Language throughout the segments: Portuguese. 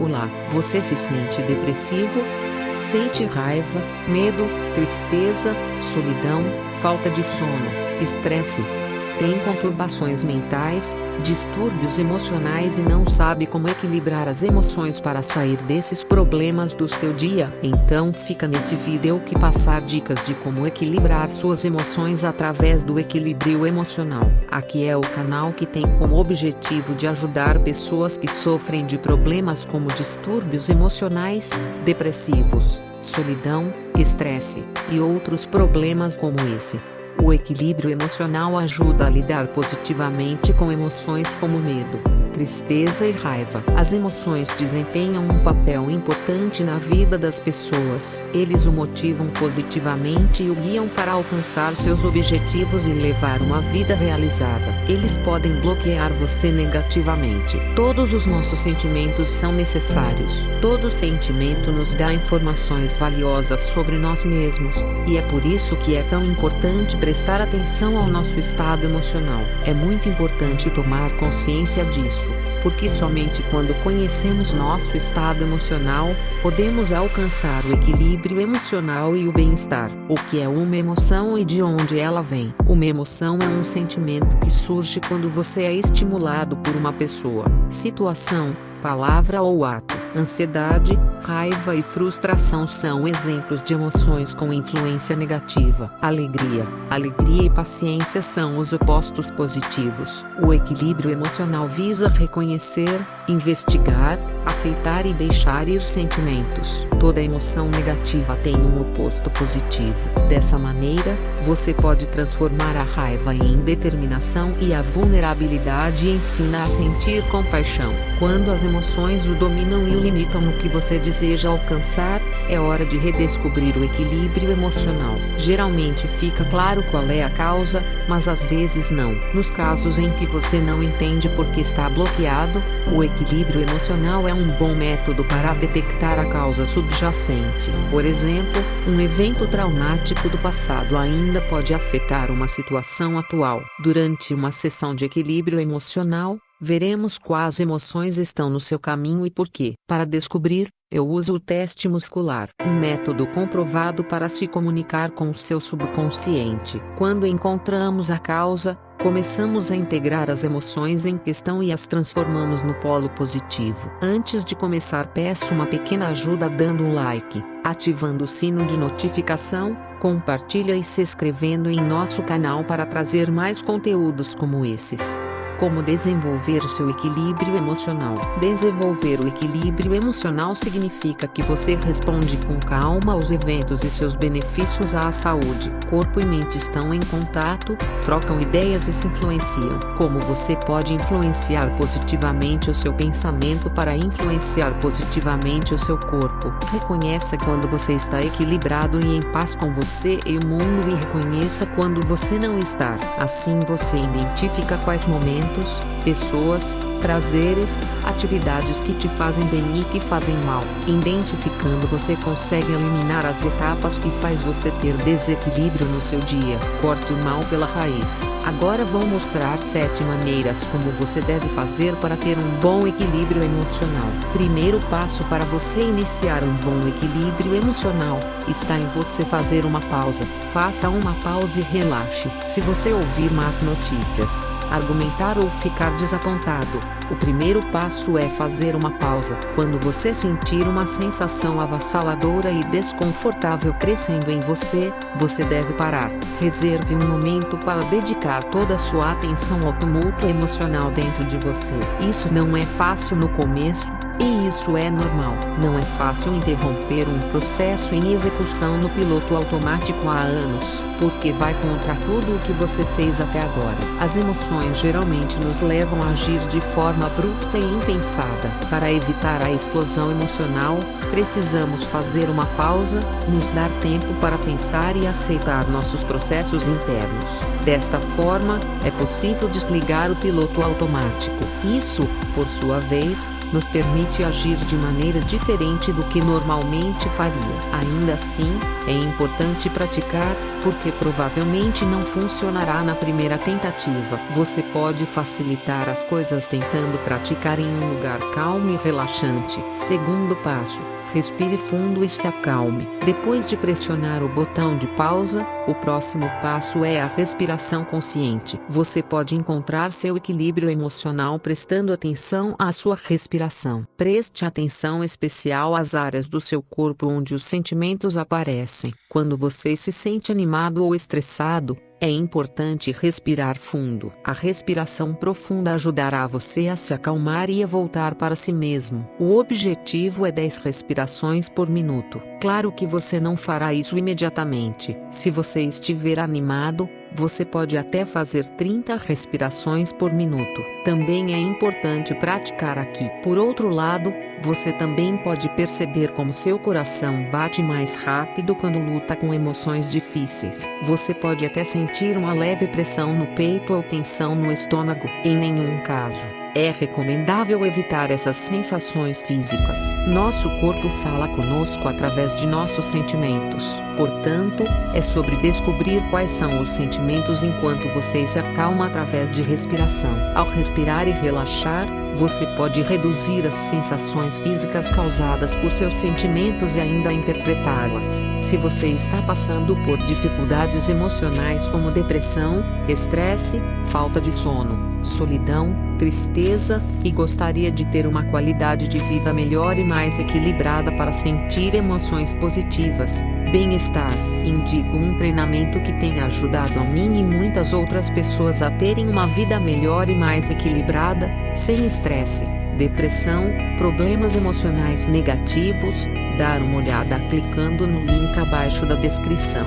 Olá, você se sente depressivo? Sente raiva, medo, tristeza, solidão, falta de sono, estresse? Tem conturbações mentais, distúrbios emocionais e não sabe como equilibrar as emoções para sair desses problemas do seu dia? Então fica nesse vídeo que passar dicas de como equilibrar suas emoções através do equilíbrio emocional. Aqui é o canal que tem como objetivo de ajudar pessoas que sofrem de problemas como distúrbios emocionais, depressivos, solidão, estresse, e outros problemas como esse. O equilíbrio emocional ajuda a lidar positivamente com emoções como medo, tristeza e raiva. As emoções desempenham um papel importante na vida das pessoas. Eles o motivam positivamente e o guiam para alcançar seus objetivos e levar uma vida realizada. Eles podem bloquear você negativamente. Todos os nossos sentimentos são necessários. Todo sentimento nos dá informações valiosas sobre nós mesmos, e é por isso que é tão importante prestar atenção ao nosso estado emocional. É muito importante tomar consciência disso porque somente quando conhecemos nosso estado emocional, podemos alcançar o equilíbrio emocional e o bem-estar. O que é uma emoção e de onde ela vem? Uma emoção é um sentimento que surge quando você é estimulado por uma pessoa, situação, palavra ou ato. Ansiedade, raiva e frustração são exemplos de emoções com influência negativa. Alegria, alegria e paciência são os opostos positivos. O equilíbrio emocional visa reconhecer, investigar, aceitar e deixar ir sentimentos. Toda emoção negativa tem um oposto positivo. Dessa maneira, você pode transformar a raiva em determinação e a vulnerabilidade ensina a sentir compaixão. Quando as emoções o dominam e limitam no que você deseja alcançar, é hora de redescobrir o equilíbrio emocional. Geralmente fica claro qual é a causa, mas às vezes não. Nos casos em que você não entende por que está bloqueado, o equilíbrio emocional é um bom método para detectar a causa subjacente. Por exemplo, um evento traumático do passado ainda pode afetar uma situação atual. Durante uma sessão de equilíbrio emocional, veremos quais emoções estão no seu caminho e por quê. Para descobrir, eu uso o teste muscular, um método comprovado para se comunicar com o seu subconsciente. Quando encontramos a causa, começamos a integrar as emoções em questão e as transformamos no polo positivo. Antes de começar peço uma pequena ajuda dando um like, ativando o sino de notificação, compartilha e se inscrevendo em nosso canal para trazer mais conteúdos como esses. Como desenvolver seu equilíbrio emocional? Desenvolver o equilíbrio emocional significa que você responde com calma aos eventos e seus benefícios à saúde. Corpo e mente estão em contato, trocam ideias e se influenciam. Como você pode influenciar positivamente o seu pensamento para influenciar positivamente o seu corpo? Reconheça quando você está equilibrado e em paz com você e o mundo e reconheça quando você não está. Assim você identifica quais momentos momentos, pessoas, prazeres, atividades que te fazem bem e que fazem mal. Identificando você consegue eliminar as etapas que faz você ter desequilíbrio no seu dia. Corte o mal pela raiz. Agora vou mostrar 7 maneiras como você deve fazer para ter um bom equilíbrio emocional. Primeiro passo para você iniciar um bom equilíbrio emocional, está em você fazer uma pausa. Faça uma pausa e relaxe. Se você ouvir más notícias, argumentar ou ficar desapontado. O primeiro passo é fazer uma pausa. Quando você sentir uma sensação avassaladora e desconfortável crescendo em você, você deve parar. Reserve um momento para dedicar toda a sua atenção ao tumulto emocional dentro de você. Isso não é fácil no começo, e isso é normal. Não é fácil interromper um processo em execução no piloto automático há anos, porque vai contra tudo o que você fez até agora. As emoções geralmente nos levam a agir de forma abrupta e impensada. Para evitar a explosão emocional, Precisamos fazer uma pausa, nos dar tempo para pensar e aceitar nossos processos internos. Desta forma, é possível desligar o piloto automático. Isso, por sua vez, nos permite agir de maneira diferente do que normalmente faria. Ainda assim, é importante praticar, porque provavelmente não funcionará na primeira tentativa. Você pode facilitar as coisas tentando praticar em um lugar calmo e relaxante. Segundo passo respire fundo e se acalme. Depois de pressionar o botão de pausa, o próximo passo é a respiração consciente. Você pode encontrar seu equilíbrio emocional prestando atenção à sua respiração. Preste atenção especial às áreas do seu corpo onde os sentimentos aparecem. Quando você se sente animado ou estressado, é importante respirar fundo. A respiração profunda ajudará você a se acalmar e a voltar para si mesmo. O objetivo é 10 respirações por minuto. Claro que você não fará isso imediatamente. Se você estiver animado, você pode até fazer 30 respirações por minuto. Também é importante praticar aqui. Por outro lado, você também pode perceber como seu coração bate mais rápido quando luta com emoções difíceis. Você pode até sentir uma leve pressão no peito ou tensão no estômago. Em nenhum caso é recomendável evitar essas sensações físicas. Nosso corpo fala conosco através de nossos sentimentos. Portanto, é sobre descobrir quais são os sentimentos enquanto você se acalma através de respiração. Ao respirar e relaxar, você pode reduzir as sensações físicas causadas por seus sentimentos e ainda interpretá-las. Se você está passando por dificuldades emocionais como depressão, estresse, falta de sono, solidão, tristeza, e gostaria de ter uma qualidade de vida melhor e mais equilibrada para sentir emoções positivas, bem-estar, indico um treinamento que tem ajudado a mim e muitas outras pessoas a terem uma vida melhor e mais equilibrada, sem estresse, depressão, problemas emocionais negativos, dar uma olhada clicando no link abaixo da descrição.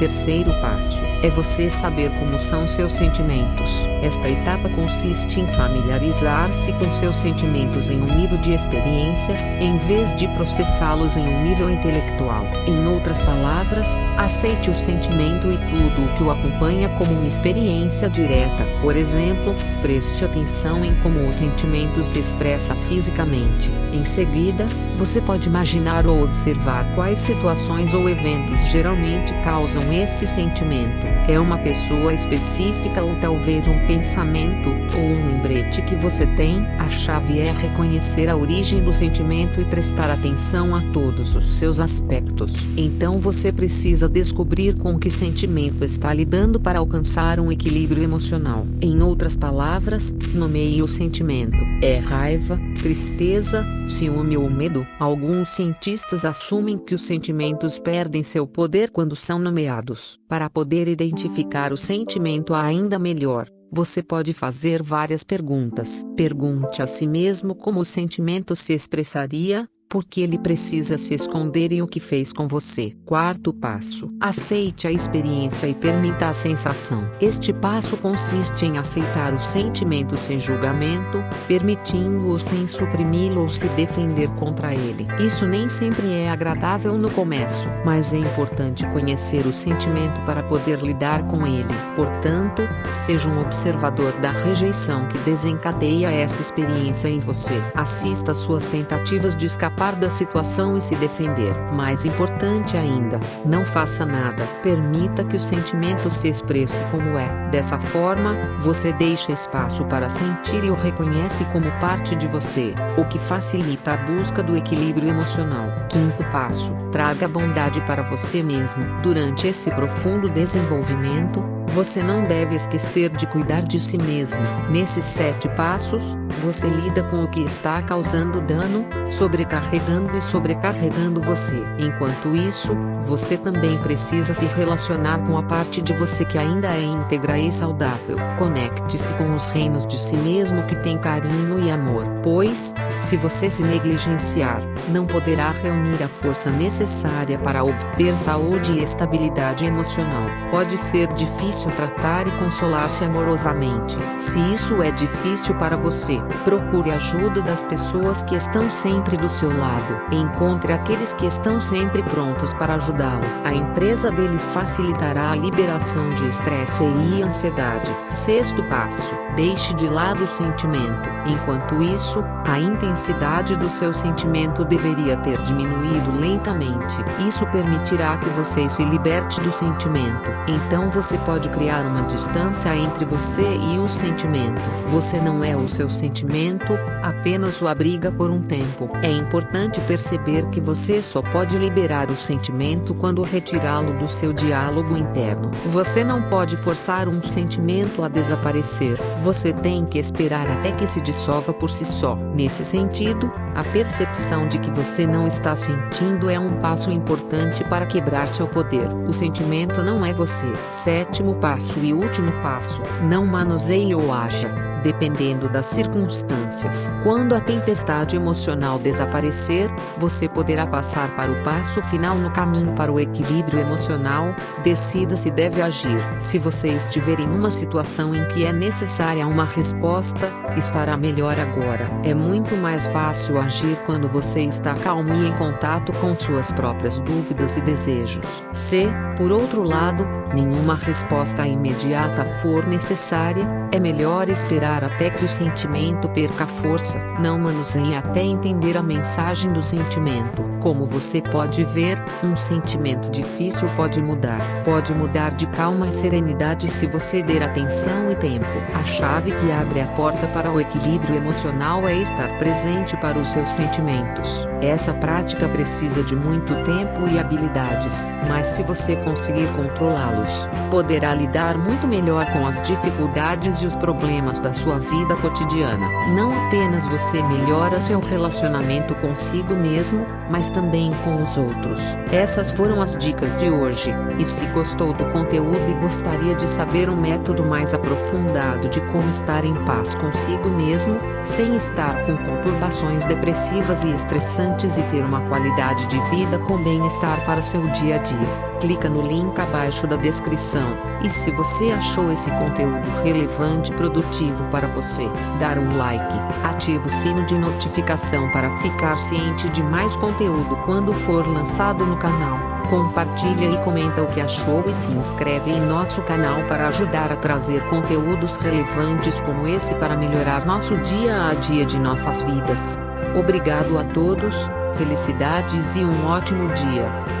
Terceiro passo é você saber como são seus sentimentos. Esta etapa consiste em familiarizar-se com seus sentimentos em um nível de experiência, em vez de processá-los em um nível intelectual. Em outras palavras, aceite o sentimento e tudo o que o acompanha como uma experiência direta. Por exemplo, preste atenção em como o sentimento se expressa fisicamente. Em seguida, você pode imaginar ou observar quais situações ou eventos geralmente causam esse sentimento. É uma pessoa específica ou talvez um pensamento ou um lembrete que você tem? A chave é reconhecer a origem do sentimento e prestar atenção a todos os seus aspectos. Então você precisa descobrir com que sentimento está lidando para alcançar um equilíbrio emocional. Em outras palavras, nomeie o sentimento. É raiva, tristeza, ciúme ou medo? Alguns cientistas assumem que os sentimentos perdem seu poder quando são nomeados. Para poder identificar o sentimento ainda melhor, você pode fazer várias perguntas. Pergunte a si mesmo como o sentimento se expressaria, porque ele precisa se esconder em o que fez com você. Quarto passo: aceite a experiência e permita a sensação. Este passo consiste em aceitar o sentimento sem julgamento, permitindo-o sem suprimi-lo ou se defender contra ele. Isso nem sempre é agradável no começo, mas é importante conhecer o sentimento para poder lidar com ele. Portanto, seja um observador da rejeição que desencadeia essa experiência em você. Assista suas tentativas de escapar escapar da situação e se defender. Mais importante ainda, não faça nada. Permita que o sentimento se expresse como é. Dessa forma, você deixa espaço para sentir e o reconhece como parte de você, o que facilita a busca do equilíbrio emocional. Quinto passo: traga bondade para você mesmo. Durante esse profundo desenvolvimento, você não deve esquecer de cuidar de si mesmo. Nesses sete passos, você lida com o que está causando dano, sobrecarregando e sobrecarregando você. Enquanto isso, você também precisa se relacionar com a parte de você que ainda é íntegra e saudável. Conecte-se com os reinos de si mesmo que tem carinho e amor. Pois, se você se negligenciar, não poderá reunir a força necessária para obter saúde e estabilidade emocional. Pode ser difícil fácil tratar e consolar-se amorosamente. Se isso é difícil para você, procure ajuda das pessoas que estão sempre do seu lado. Encontre aqueles que estão sempre prontos para ajudá-lo. A empresa deles facilitará a liberação de estresse e ansiedade. Sexto passo: deixe de lado o sentimento. Enquanto isso, a intensidade do seu sentimento deveria ter diminuído lentamente. Isso permitirá que você se liberte do sentimento. Então você pode criar uma distância entre você e o sentimento. Você não é o seu sentimento, apenas o abriga por um tempo. É importante perceber que você só pode liberar o sentimento quando retirá-lo do seu diálogo interno. Você não pode forçar um sentimento a desaparecer. Você tem que esperar até que se dissolva por si só. Nesse sentido, a percepção de que você não está sentindo é um passo importante para quebrar seu poder. O sentimento não é você. Sétimo passo e último passo: não manuseie ou haja dependendo das circunstâncias. Quando a tempestade emocional desaparecer, você poderá passar para o passo final no caminho para o equilíbrio emocional. Decida se deve agir. Se você estiver em uma situação em que é necessária uma resposta, estará melhor agora. É muito mais fácil agir quando você está calmo e em contato com suas próprias dúvidas e desejos. Se, por outro lado, nenhuma resposta imediata for necessária, é melhor esperar esperar até que o sentimento perca força, não manuseie até entender a mensagem do sentimento. Como você pode ver, um sentimento difícil pode mudar. Pode mudar de calma e serenidade se você der atenção e tempo. A chave que abre a porta para o equilíbrio emocional é estar presente para os seus sentimentos. Essa prática precisa de muito tempo e habilidades, mas se você conseguir controlá-los, poderá lidar muito melhor com as dificuldades e os problemas da sua vida cotidiana. Não apenas você melhora seu relacionamento consigo mesmo, mas também com os outros. Essas foram as dicas de hoje. E se gostou do conteúdo e gostaria de saber um método mais aprofundado de como estar em paz consigo mesmo, sem estar com conturbações depressivas e estressantes e ter uma qualidade de vida com bem-estar para seu dia a dia, clica no link abaixo da descrição. E se você achou esse conteúdo relevante e produtivo para você, dar um like, ative o sino de notificação para ficar ciente de mais conteúdo quando for lançado no canal. Compartilha e comenta o que achou e se inscreve em nosso canal para ajudar a trazer conteúdos relevantes como esse para melhorar nosso dia a dia de nossas vidas. Obrigado a todos, felicidades e um ótimo dia.